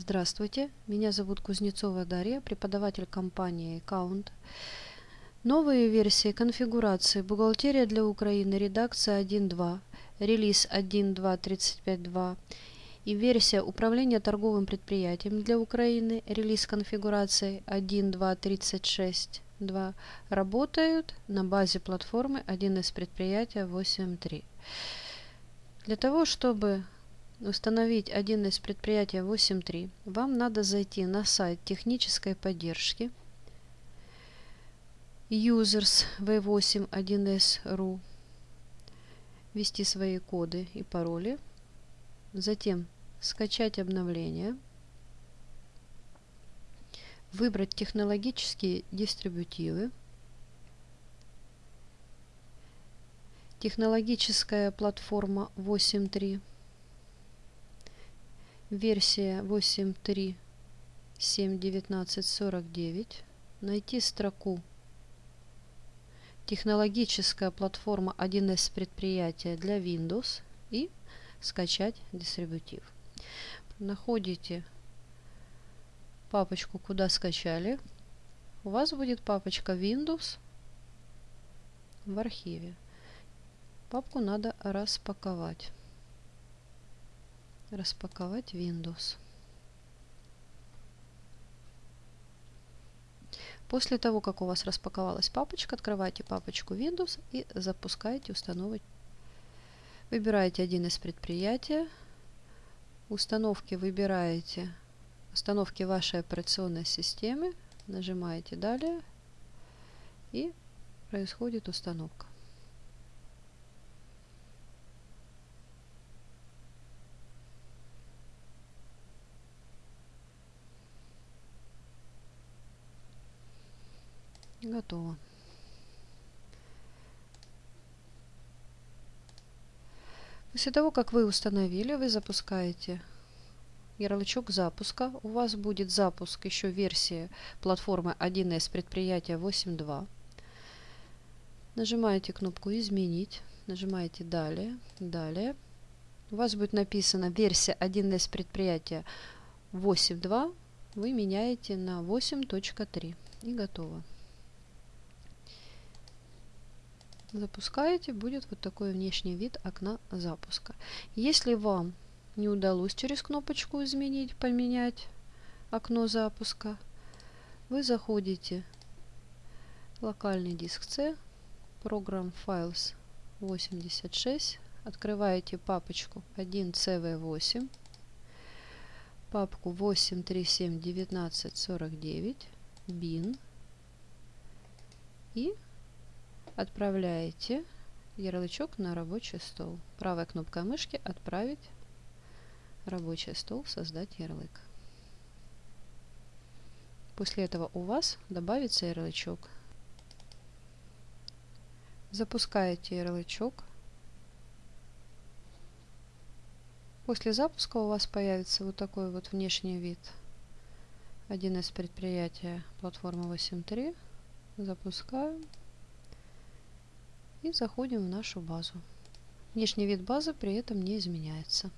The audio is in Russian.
Здравствуйте, меня зовут Кузнецова Дарья, преподаватель компании Account. Новые версии конфигурации «Бухгалтерия для Украины», редакция 1.2, релиз 1.2.35.2 и версия «Управление торговым предприятием для Украины», релиз конфигурации 1.2.36.2 работают на базе платформы 1С предприятия 8.3. Для того, чтобы установить один из предприятий 8.3, вам надо зайти на сайт технической поддержки users v8 1s.ru, ввести свои коды и пароли, затем скачать обновление, выбрать технологические дистрибутивы, технологическая платформа 8.3, версия 8.3.7.19.49, найти строку технологическая платформа 1С предприятия для Windows и скачать дистрибутив. Находите папочку, куда скачали. У вас будет папочка Windows в архиве. Папку надо распаковать распаковать Windows. После того, как у вас распаковалась папочка, открывайте папочку Windows и запускайте установить. Выбираете один из предприятия. Установки выбираете установки вашей операционной системы. Нажимаете «Далее» и происходит установка. Готово. После того, как вы установили, вы запускаете ярлычок запуска. У вас будет запуск еще версии платформы 1С предприятия 8.2. Нажимаете кнопку «Изменить», нажимаете «Далее», «Далее». У вас будет написано версия 1С предприятия 8.2. Вы меняете на 8.3 и готово. Запускаете, будет вот такой внешний вид окна запуска. Если вам не удалось через кнопочку изменить, поменять окно запуска, вы заходите в локальный диск C, Program Files 86, открываете папочку 1CV8, папку 8371949, bin и Отправляете ярлычок на рабочий стол. Правая кнопка мышки «Отправить рабочий стол, создать ярлык». После этого у вас добавится ярлычок. Запускаете ярлычок. После запуска у вас появится вот такой вот внешний вид. Один из предприятия платформы 8.3. Запускаем и заходим в нашу базу. Внешний вид базы при этом не изменяется.